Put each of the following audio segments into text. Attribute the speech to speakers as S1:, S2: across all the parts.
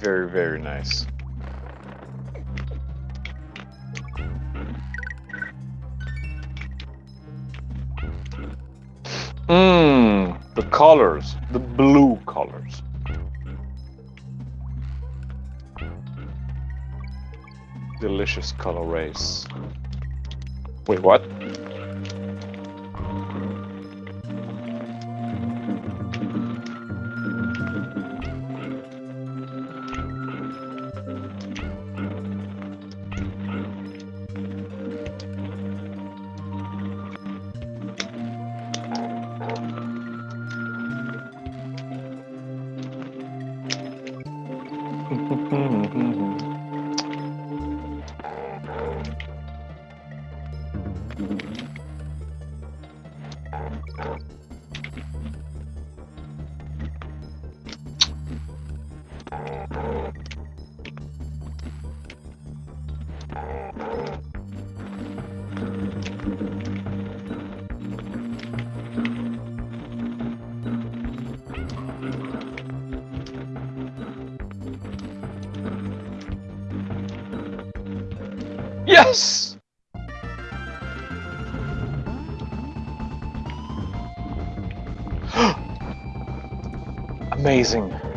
S1: Very, very nice. Mmm, the colors, the blue colors. Delicious color race. Wait, what? Yes! Amazing.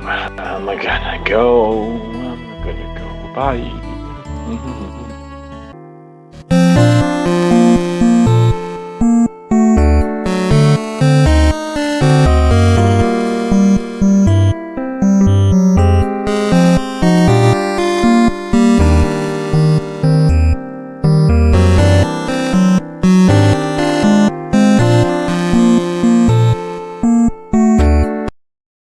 S1: I'm gonna go. I'm gonna go. Bye.